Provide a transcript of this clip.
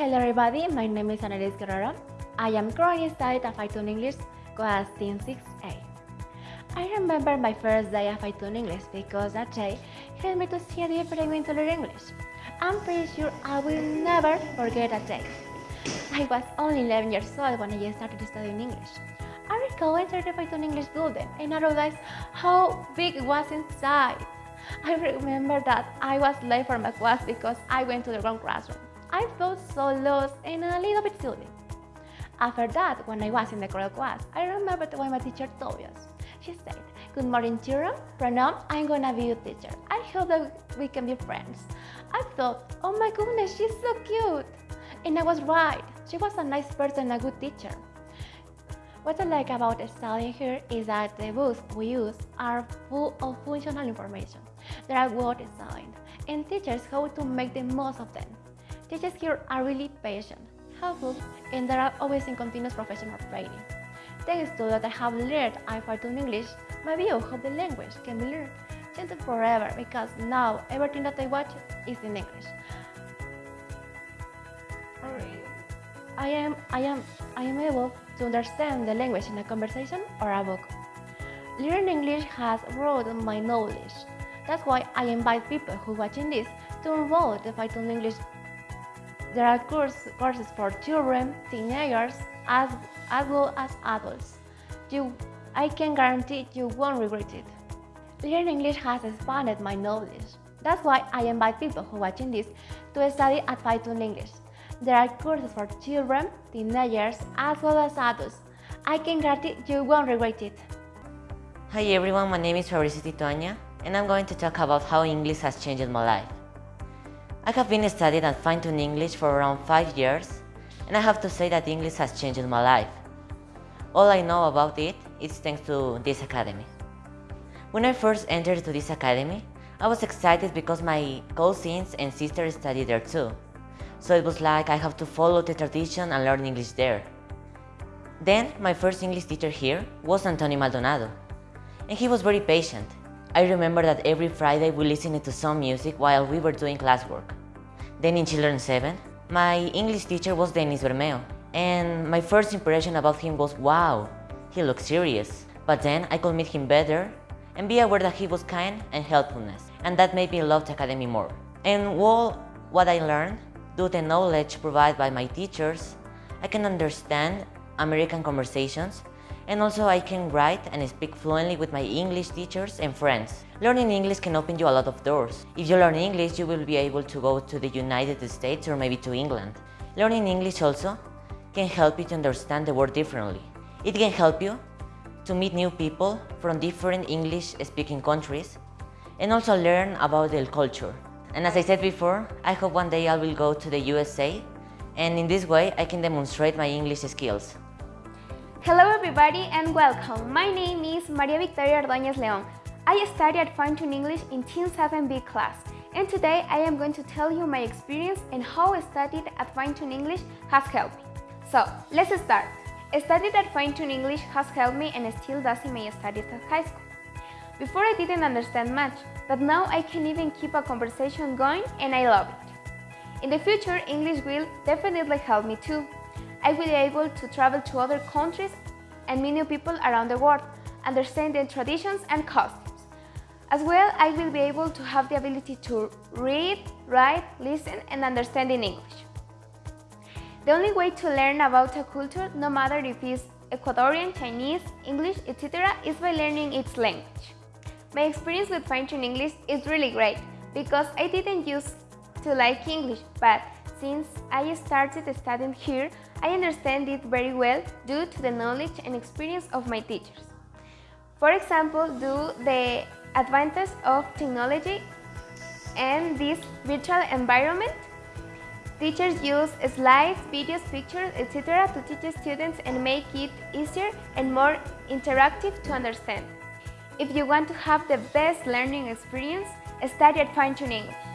Hello everybody, my name is Annalise Guerrero. I am currently studying Fine English class 6A. I remember my first day at Fine English because that day helped me to see a different way to learn English. I'm pretty sure I will never forget that day. I was only 11 years old when I started studying English. I recall entering the Fine English building and I realized how big it was inside. I remember that I was late for my class because I went to the wrong classroom. I felt so lost and a little bit silly. After that, when I was in the correct class, I remembered what my teacher told us. She said, Good morning, children. Now, I'm gonna be your teacher. I hope that we can be friends. I thought, oh my goodness, she's so cute. And I was right. She was a nice person, a good teacher. What I like about studying here is that the books we use are full of functional information. They are well designed, and teachers how to make the most of them. Teachers here are really patient, helpful, and they are always in continuous professional training. Thanks to that I have learned iPhone English, my view of the language can be learned changed forever because now everything that I watch is in English. I am, I am, I am able to understand the language in a conversation or a book. Learning English has broadened my knowledge. That's why I invite people who are watching this to enroll the Fine-Tune English there are course, courses for children, teenagers, as, as well as adults. You, I can guarantee you won't regret it. Learning English has expanded my knowledge. That's why I invite people who are watching this to study at Fine-Tune English. There are courses for children, teenagers, as well as adults. I can guarantee you won't regret it. Hi everyone, my name is Fabricio Titoaña, and I'm going to talk about how English has changed my life. I have been studying at Fine-Tune English for around 5 years, and I have to say that English has changed my life. All I know about it is thanks to this academy. When I first entered to this academy, I was excited because my cousins and sisters studied there too. So it was like I have to follow the tradition and learn English there. Then, my first English teacher here was Antonio Maldonado, and he was very patient I remember that every Friday we listened to some music while we were doing classwork. Then in Children's 7, my English teacher was Denis Bermeo, and my first impression about him was wow, he looks serious. But then I could meet him better and be aware that he was kind and helpfulness, and that made me love the academy more. And all what I learned, due to the knowledge provided by my teachers, I can understand American conversations and also I can write and speak fluently with my English teachers and friends. Learning English can open you a lot of doors. If you learn English, you will be able to go to the United States or maybe to England. Learning English also can help you to understand the world differently. It can help you to meet new people from different English-speaking countries and also learn about their culture. And as I said before, I hope one day I will go to the USA and in this way I can demonstrate my English skills. Hello everybody and welcome. My name is Maria Victoria Ordóñez León. I study at Fine-Tune English in Team 7B class and today I am going to tell you my experience and how studying at Fine-Tune English has helped me. So, let's start. Studying at Fine-Tune English has helped me and still does in my studies at high school. Before I didn't understand much, but now I can even keep a conversation going and I love it. In the future, English will definitely help me too. I will be able to travel to other countries and meet new people around the world, understand their traditions and customs. As well, I will be able to have the ability to read, write, listen and understand in English. The only way to learn about a culture, no matter if it's Ecuadorian, Chinese, English, etc., is by learning its language. My experience with Fine-Tune English is really great because I didn't used to like English, but since I started studying here, I understand it very well due to the knowledge and experience of my teachers. For example, due to the advantage of technology and this virtual environment, teachers use slides, videos, pictures, etc. to teach students and make it easier and more interactive to understand. If you want to have the best learning experience, study at Fine-Tune English.